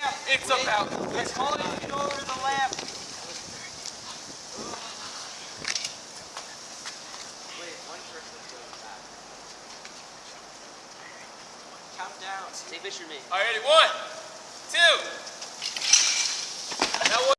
It's about. It's calling it over to the lamp. Wait, one person's going back. Count down. Take a picture of me. All right, ready? One.